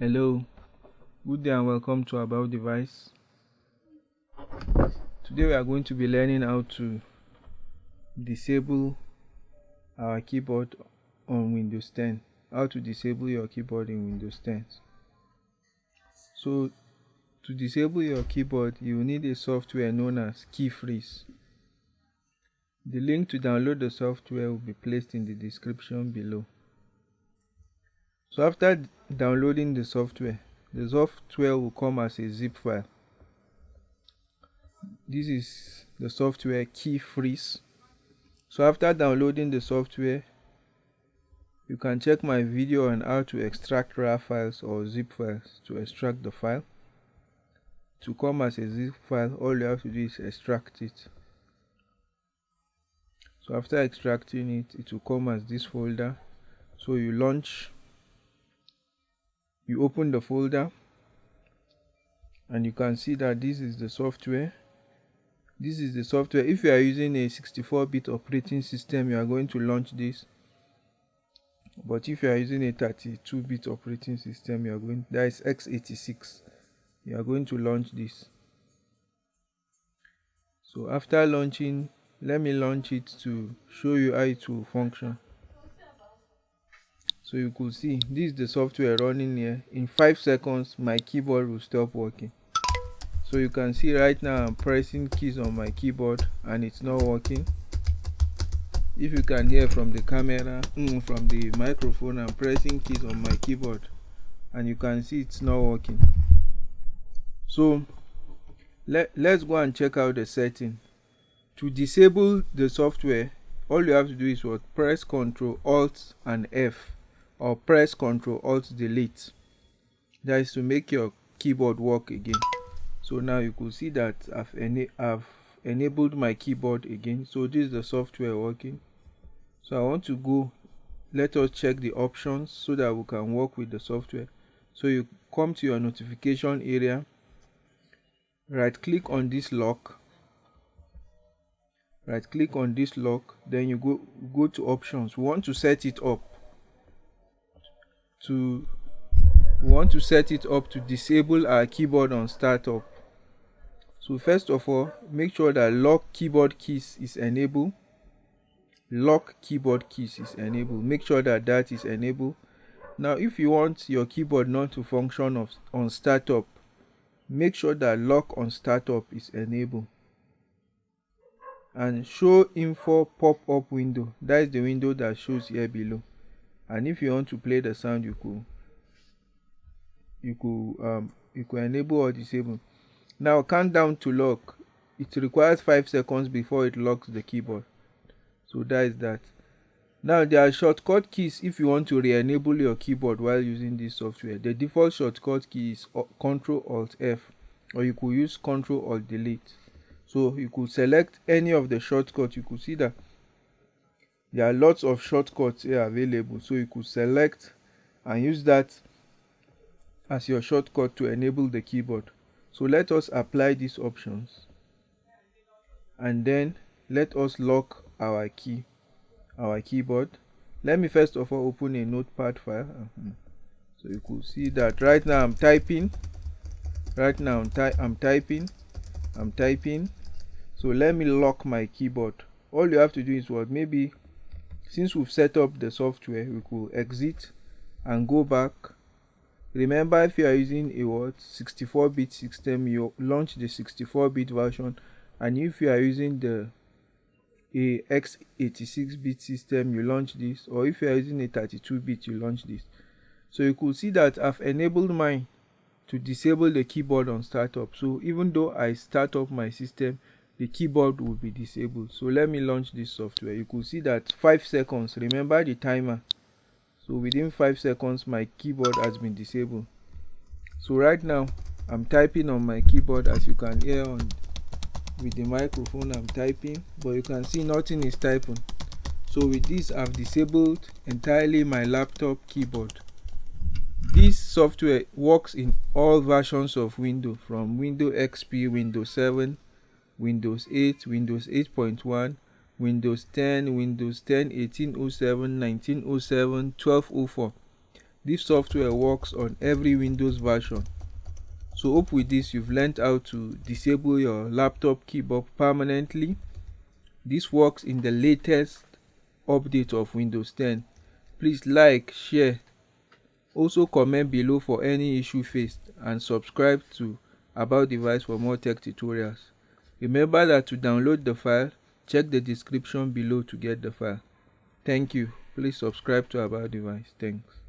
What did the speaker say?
Hello, good day and welcome to About Device. Today we are going to be learning how to disable our keyboard on Windows 10. How to disable your keyboard in Windows 10. So to disable your keyboard you need a software known as KeyFreeze. The link to download the software will be placed in the description below. So after downloading the software, the software will come as a zip file. This is the software KeyFreeze. So after downloading the software, you can check my video on how to extract RAR files or zip files to extract the file. To come as a zip file, all you have to do is extract it. So after extracting it, it will come as this folder. So you launch you open the folder and you can see that this is the software. This is the software. If you are using a 64-bit operating system you are going to launch this. But if you are using a 32-bit operating system you are going that is x86 you are going to launch this. So after launching let me launch it to show you how it will function so you could see this is the software running here. In five seconds my keyboard will stop working. So you can see right now i'm pressing keys on my keyboard and it's not working. If you can hear from the camera mm, from the microphone i'm pressing keys on my keyboard and you can see it's not working. So let, let's go and check out the setting. To disable the software all you have to do is what? Press ctrl alt and f or press Ctrl Alt Delete. That is to make your keyboard work again. So now you could see that I've, I've enabled my keyboard again. So this is the software working. So I want to go, let us check the options so that we can work with the software. So you come to your notification area, right click on this lock, right click on this lock, then you go, go to options. We want to set it up to we want to set it up to disable our keyboard on startup. So first of all make sure that lock keyboard keys is enabled. Lock keyboard keys is enabled. Make sure that that is enabled. Now if you want your keyboard not to function of, on startup make sure that lock on startup is enabled. And show info pop-up window. That is the window that shows here below and if you want to play the sound you could you could um you could enable or disable. Now countdown to lock. It requires five seconds before it locks the keyboard. So that is that. Now there are shortcut keys if you want to re-enable your keyboard while using this software. The default shortcut key is ctrl alt f or you could use ctrl alt delete. So you could select any of the shortcuts you could see that there are lots of shortcuts here available so you could select and use that as your shortcut to enable the keyboard. So let us apply these options and then let us lock our key our keyboard. Let me first of all open a notepad file. Uh-huh. so you could see that right now i'm typing right now I'm, ty I'm typing i'm typing. So let me lock my keyboard. All you have to do is what? Maybe since we've set up the software we could exit and go back. Remember if you are using a what? 64-bit system you launch the 64-bit version. And if you are using the a x86-bit system you launch this. Or if you are using a 32-bit you launch this. So you could see that I've enabled mine to disable the keyboard on startup. So even though I start up my system the keyboard will be disabled. So let me launch this software. You could see that five seconds. Remember the timer. So within five seconds my keyboard has been disabled. So right now i'm typing on my keyboard as you can hear on with the microphone i'm typing. But you can see nothing is typing. So with this i've disabled entirely my laptop keyboard. This software works in all versions of windows from windows xp windows 7 Windows 8, Windows 8.1, Windows 10, Windows 10, 1807, 1907, 1204. This software works on every Windows version. So hope with this you've learned how to disable your laptop keyboard permanently. This works in the latest update of Windows 10. Please like, share, also comment below for any issue faced and subscribe to About Device for more tech tutorials. Remember that to download the file, check the description below to get the file. Thank you. Please subscribe to About Device. Thanks.